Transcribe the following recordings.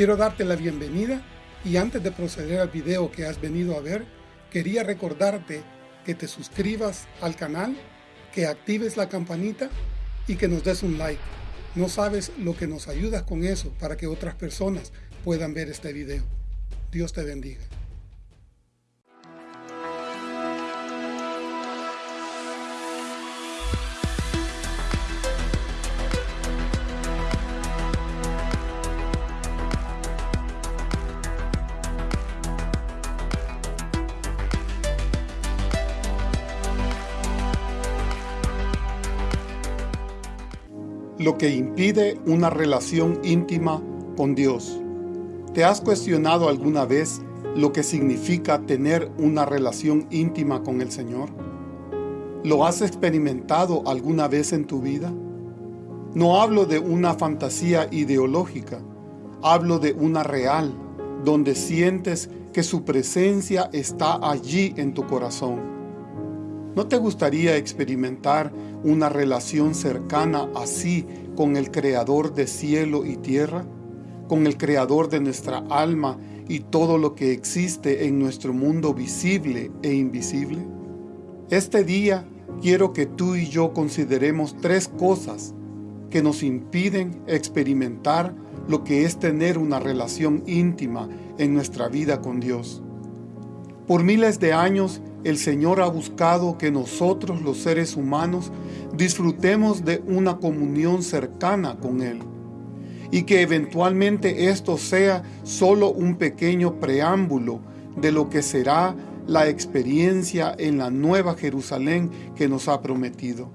Quiero darte la bienvenida y antes de proceder al video que has venido a ver, quería recordarte que te suscribas al canal, que actives la campanita y que nos des un like. No sabes lo que nos ayudas con eso para que otras personas puedan ver este video. Dios te bendiga. Lo que impide una relación íntima con Dios. ¿Te has cuestionado alguna vez lo que significa tener una relación íntima con el Señor? ¿Lo has experimentado alguna vez en tu vida? No hablo de una fantasía ideológica, hablo de una real, donde sientes que su presencia está allí en tu corazón ¿No te gustaría experimentar una relación cercana así con el Creador de cielo y tierra? ¿Con el Creador de nuestra alma y todo lo que existe en nuestro mundo visible e invisible? Este día quiero que tú y yo consideremos tres cosas que nos impiden experimentar lo que es tener una relación íntima en nuestra vida con Dios. Por miles de años el Señor ha buscado que nosotros los seres humanos disfrutemos de una comunión cercana con Él y que eventualmente esto sea solo un pequeño preámbulo de lo que será la experiencia en la nueva Jerusalén que nos ha prometido.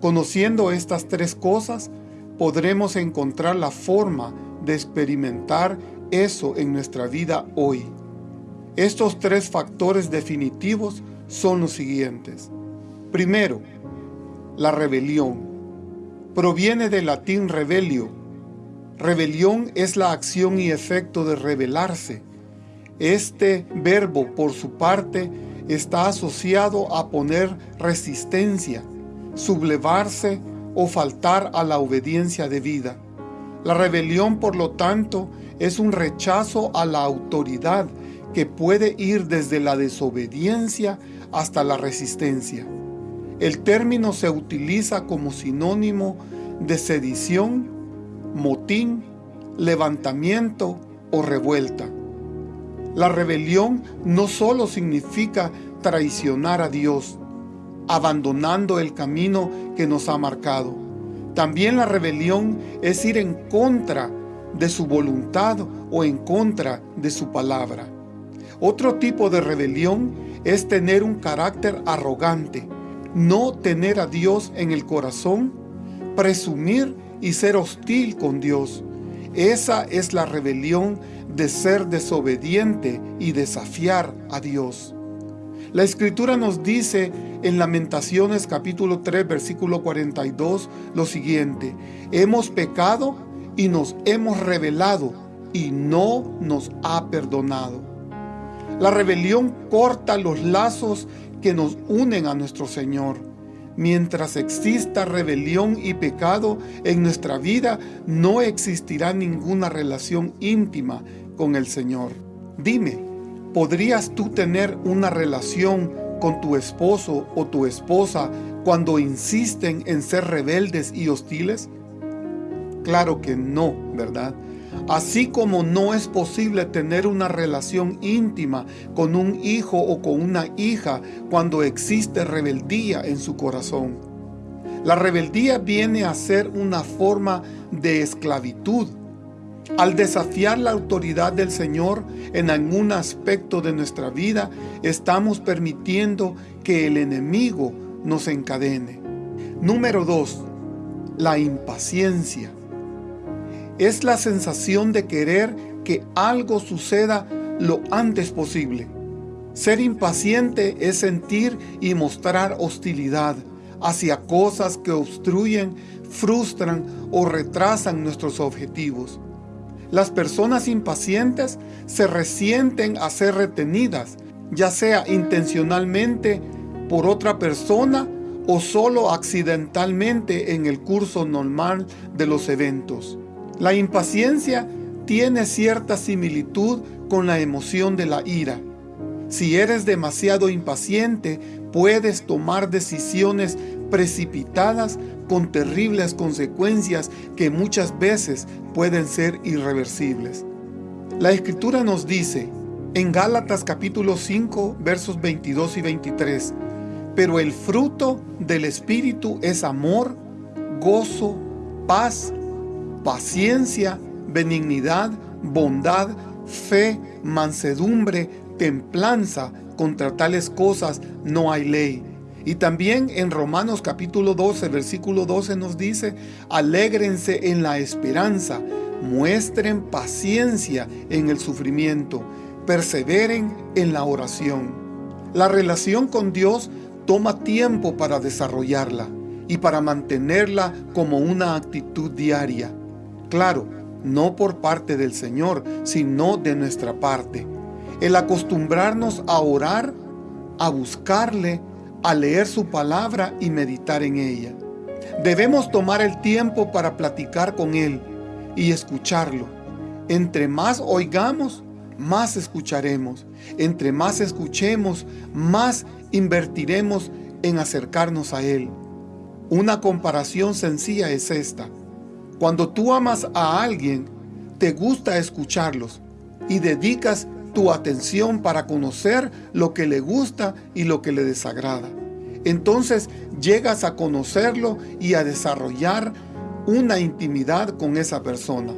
Conociendo estas tres cosas, podremos encontrar la forma de experimentar eso en nuestra vida hoy. Estos tres factores definitivos son los siguientes. Primero, la rebelión. Proviene del latín rebelio. Rebelión es la acción y efecto de rebelarse. Este verbo, por su parte, está asociado a poner resistencia, sublevarse o faltar a la obediencia debida. La rebelión, por lo tanto, es un rechazo a la autoridad que puede ir desde la desobediencia hasta la resistencia. El término se utiliza como sinónimo de sedición, motín, levantamiento o revuelta. La rebelión no solo significa traicionar a Dios, abandonando el camino que nos ha marcado. También la rebelión es ir en contra de su voluntad o en contra de su palabra. Otro tipo de rebelión es tener un carácter arrogante, no tener a Dios en el corazón, presumir y ser hostil con Dios. Esa es la rebelión de ser desobediente y desafiar a Dios. La Escritura nos dice en Lamentaciones capítulo 3 versículo 42 lo siguiente, Hemos pecado y nos hemos rebelado y no nos ha perdonado. La rebelión corta los lazos que nos unen a nuestro Señor. Mientras exista rebelión y pecado en nuestra vida, no existirá ninguna relación íntima con el Señor. Dime, ¿podrías tú tener una relación con tu esposo o tu esposa cuando insisten en ser rebeldes y hostiles? Claro que no, ¿verdad? Así como no es posible tener una relación íntima con un hijo o con una hija cuando existe rebeldía en su corazón. La rebeldía viene a ser una forma de esclavitud. Al desafiar la autoridad del Señor en algún aspecto de nuestra vida, estamos permitiendo que el enemigo nos encadene. Número 2. La impaciencia es la sensación de querer que algo suceda lo antes posible. Ser impaciente es sentir y mostrar hostilidad hacia cosas que obstruyen, frustran o retrasan nuestros objetivos. Las personas impacientes se resienten a ser retenidas, ya sea intencionalmente por otra persona o solo accidentalmente en el curso normal de los eventos. La impaciencia tiene cierta similitud con la emoción de la ira. Si eres demasiado impaciente, puedes tomar decisiones precipitadas con terribles consecuencias que muchas veces pueden ser irreversibles. La Escritura nos dice, en Gálatas capítulo 5 versos 22 y 23, pero el fruto del Espíritu es amor, gozo, paz, paciencia, benignidad, bondad, fe, mansedumbre, templanza. Contra tales cosas no hay ley. Y también en Romanos capítulo 12, versículo 12 nos dice, alégrense en la esperanza, muestren paciencia en el sufrimiento, perseveren en la oración. La relación con Dios toma tiempo para desarrollarla y para mantenerla como una actitud diaria. Claro, no por parte del Señor, sino de nuestra parte. El acostumbrarnos a orar, a buscarle, a leer su palabra y meditar en ella. Debemos tomar el tiempo para platicar con Él y escucharlo. Entre más oigamos, más escucharemos. Entre más escuchemos, más invertiremos en acercarnos a Él. Una comparación sencilla es esta. Cuando tú amas a alguien, te gusta escucharlos y dedicas tu atención para conocer lo que le gusta y lo que le desagrada. Entonces llegas a conocerlo y a desarrollar una intimidad con esa persona.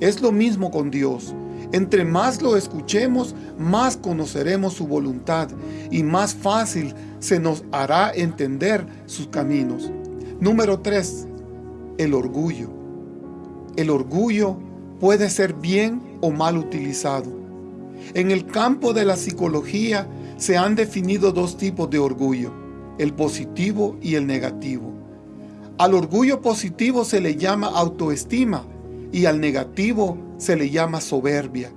Es lo mismo con Dios. Entre más lo escuchemos, más conoceremos su voluntad y más fácil se nos hará entender sus caminos. Número 3. El orgullo. El orgullo puede ser bien o mal utilizado. En el campo de la psicología se han definido dos tipos de orgullo, el positivo y el negativo. Al orgullo positivo se le llama autoestima y al negativo se le llama soberbia.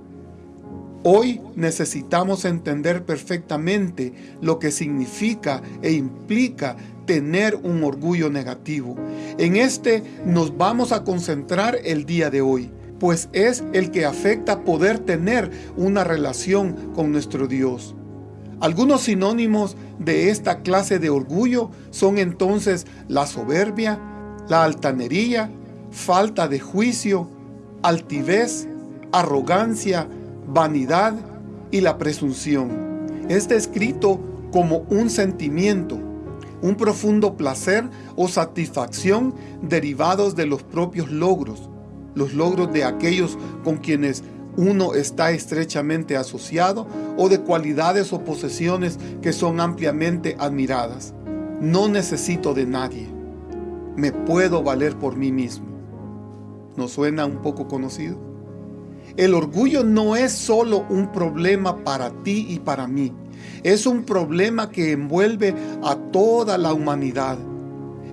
Hoy necesitamos entender perfectamente lo que significa e implica tener un orgullo negativo. En este nos vamos a concentrar el día de hoy, pues es el que afecta poder tener una relación con nuestro Dios. Algunos sinónimos de esta clase de orgullo son entonces la soberbia, la altanería, falta de juicio, altivez, arrogancia, vanidad y la presunción. Es descrito como un sentimiento, un profundo placer o satisfacción derivados de los propios logros, los logros de aquellos con quienes uno está estrechamente asociado o de cualidades o posesiones que son ampliamente admiradas. No necesito de nadie. Me puedo valer por mí mismo. ¿Nos suena un poco conocido? El orgullo no es solo un problema para ti y para mí. Es un problema que envuelve a toda la humanidad.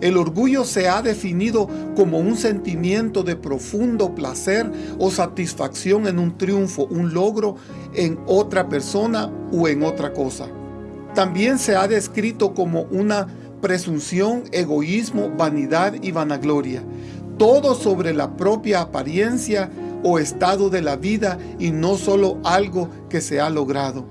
El orgullo se ha definido como un sentimiento de profundo placer o satisfacción en un triunfo, un logro en otra persona o en otra cosa. También se ha descrito como una presunción, egoísmo, vanidad y vanagloria. Todo sobre la propia apariencia o estado de la vida y no solo algo que se ha logrado.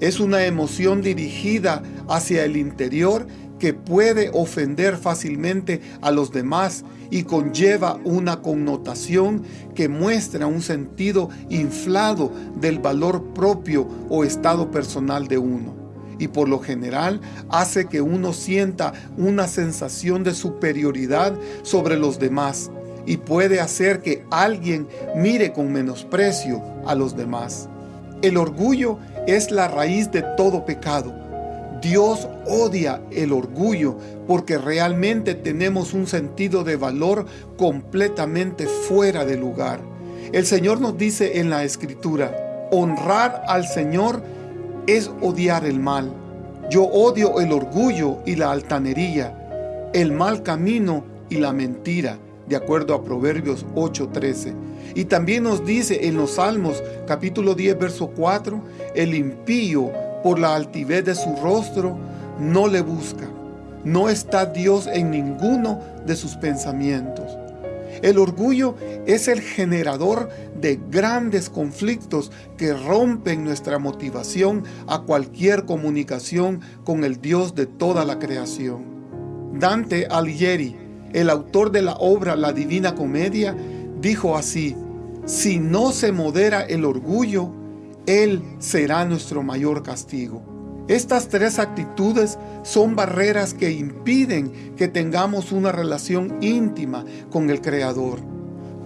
Es una emoción dirigida hacia el interior que puede ofender fácilmente a los demás y conlleva una connotación que muestra un sentido inflado del valor propio o estado personal de uno. Y por lo general hace que uno sienta una sensación de superioridad sobre los demás y puede hacer que alguien mire con menosprecio a los demás. El orgullo es la raíz de todo pecado Dios odia el orgullo porque realmente tenemos un sentido de valor completamente fuera de lugar. El Señor nos dice en la Escritura, honrar al Señor es odiar el mal. Yo odio el orgullo y la altanería, el mal camino y la mentira, de acuerdo a Proverbios 8:13. Y también nos dice en los Salmos capítulo 10, verso 4, el impío por la altivez de su rostro, no le busca. No está Dios en ninguno de sus pensamientos. El orgullo es el generador de grandes conflictos que rompen nuestra motivación a cualquier comunicación con el Dios de toda la creación. Dante Alighieri, el autor de la obra La Divina Comedia, dijo así, si no se modera el orgullo, Él será nuestro mayor castigo. Estas tres actitudes son barreras que impiden que tengamos una relación íntima con el Creador.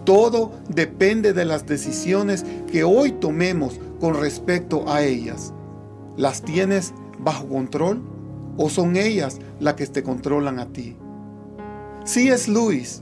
Todo depende de las decisiones que hoy tomemos con respecto a ellas. ¿Las tienes bajo control o son ellas las que te controlan a ti? C.S. Lewis,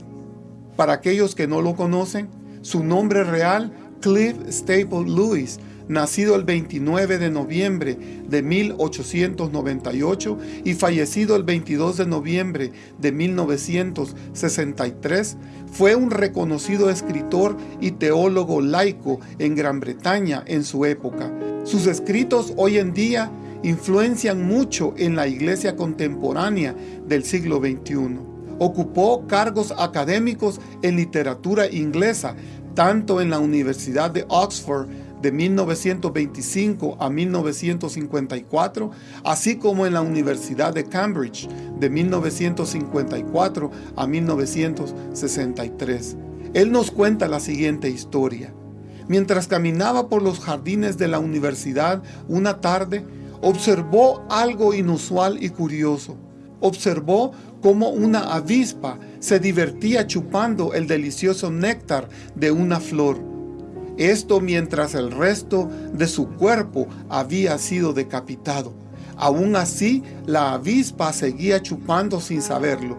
para aquellos que no lo conocen, su nombre real, Cliff Staple Lewis, nacido el 29 de noviembre de 1898 y fallecido el 22 de noviembre de 1963, fue un reconocido escritor y teólogo laico en Gran Bretaña en su época. Sus escritos hoy en día influencian mucho en la iglesia contemporánea del siglo XXI. Ocupó cargos académicos en literatura inglesa, tanto en la Universidad de Oxford de 1925 a 1954, así como en la Universidad de Cambridge de 1954 a 1963. Él nos cuenta la siguiente historia. Mientras caminaba por los jardines de la universidad una tarde, observó algo inusual y curioso. Observó cómo una avispa se divertía chupando el delicioso néctar de una flor. Esto mientras el resto de su cuerpo había sido decapitado. Aún así, la avispa seguía chupando sin saberlo.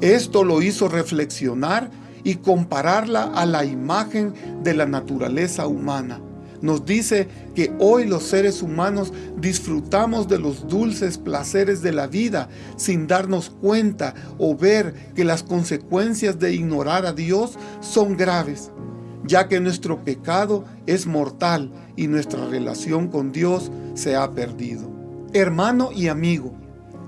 Esto lo hizo reflexionar y compararla a la imagen de la naturaleza humana nos dice que hoy los seres humanos disfrutamos de los dulces placeres de la vida sin darnos cuenta o ver que las consecuencias de ignorar a Dios son graves, ya que nuestro pecado es mortal y nuestra relación con Dios se ha perdido. Hermano y amigo,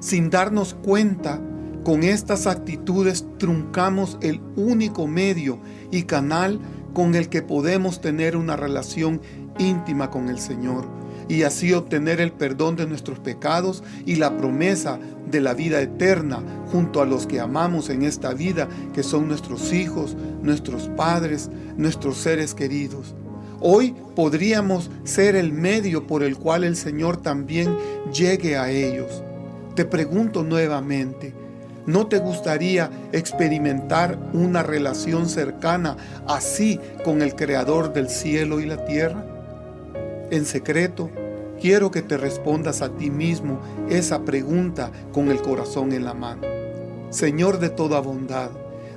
sin darnos cuenta, con estas actitudes truncamos el único medio y canal con el que podemos tener una relación íntima con el Señor y así obtener el perdón de nuestros pecados y la promesa de la vida eterna junto a los que amamos en esta vida, que son nuestros hijos, nuestros padres, nuestros seres queridos. Hoy podríamos ser el medio por el cual el Señor también llegue a ellos. Te pregunto nuevamente, ¿No te gustaría experimentar una relación cercana así con el Creador del cielo y la tierra? En secreto, quiero que te respondas a ti mismo esa pregunta con el corazón en la mano. Señor de toda bondad,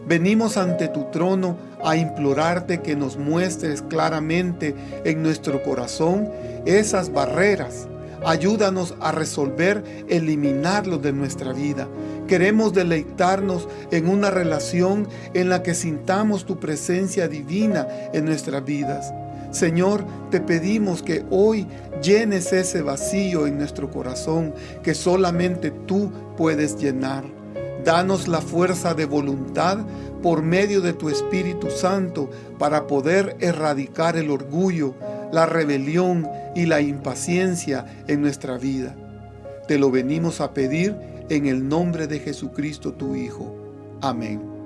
venimos ante tu trono a implorarte que nos muestres claramente en nuestro corazón esas barreras. Ayúdanos a resolver, eliminarlos de nuestra vida. Queremos deleitarnos en una relación en la que sintamos tu presencia divina en nuestras vidas. Señor, te pedimos que hoy llenes ese vacío en nuestro corazón que solamente tú puedes llenar. Danos la fuerza de voluntad por medio de tu Espíritu Santo para poder erradicar el orgullo, la rebelión y la impaciencia en nuestra vida. Te lo venimos a pedir en el nombre de Jesucristo tu Hijo. Amén.